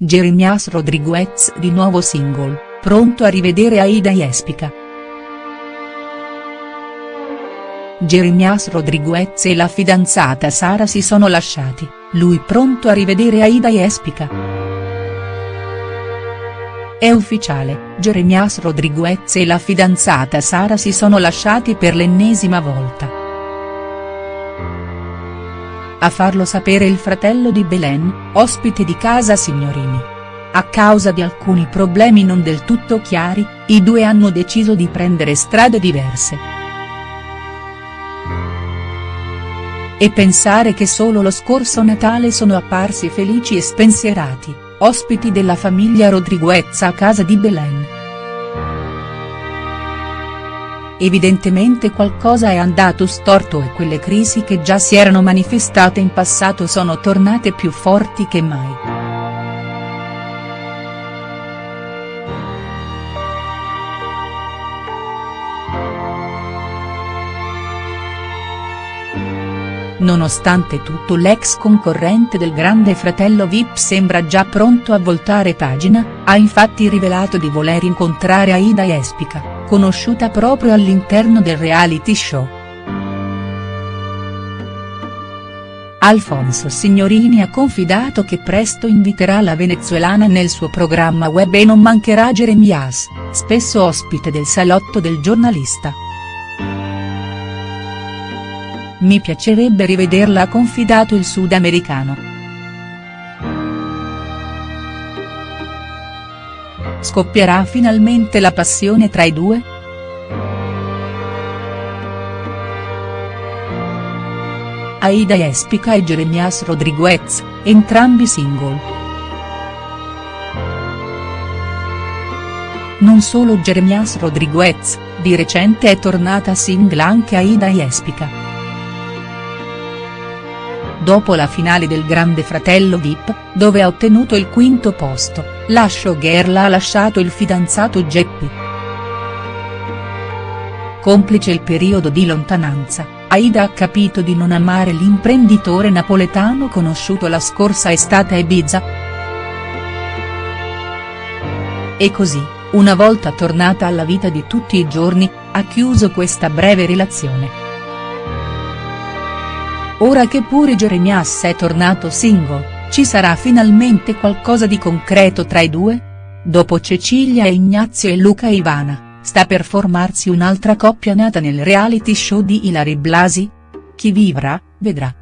Jeremias Rodriguez di nuovo single, pronto a rivedere Aida Jespica. Jeremias Rodriguez e la fidanzata Sara si sono lasciati, lui pronto a rivedere Aida Jespica. È ufficiale, Jeremias Rodriguez e la fidanzata Sara si sono lasciati per l'ennesima volta. A farlo sapere il fratello di Belen, ospite di casa Signorini. A causa di alcuni problemi non del tutto chiari, i due hanno deciso di prendere strade diverse. E pensare che solo lo scorso Natale sono apparsi felici e spensierati, ospiti della famiglia Rodriguez a casa di Belen. Evidentemente qualcosa è andato storto e quelle crisi che già si erano manifestate in passato sono tornate più forti che mai. Nonostante tutto l'ex concorrente del grande fratello Vip sembra già pronto a voltare pagina, ha infatti rivelato di voler incontrare Aida Jespica, conosciuta proprio all'interno del reality show. Alfonso Signorini ha confidato che presto inviterà la venezuelana nel suo programma web e non mancherà Jeremias, spesso ospite del salotto del giornalista. Mi piacerebbe rivederla ha confidato il sudamericano. Scoppierà finalmente la passione tra i due?. Aida Espica e Jeremias Rodriguez, entrambi single. Non solo Jeremias Rodriguez, di recente è tornata single anche Aida Espica dopo la finale del Grande Fratello Vip, dove ha ottenuto il quinto posto, la showgirl ha lasciato il fidanzato Geppi. Complice il periodo di lontananza, Aida ha capito di non amare l'imprenditore napoletano conosciuto la scorsa estate a Ibiza. E così, una volta tornata alla vita di tutti i giorni, ha chiuso questa breve relazione. Ora che pure Jeremias è tornato single, ci sarà finalmente qualcosa di concreto tra i due? Dopo Cecilia e Ignazio e Luca Ivana, sta per formarsi un'altra coppia nata nel reality show di Ilari Blasi? Chi vivrà, vedrà.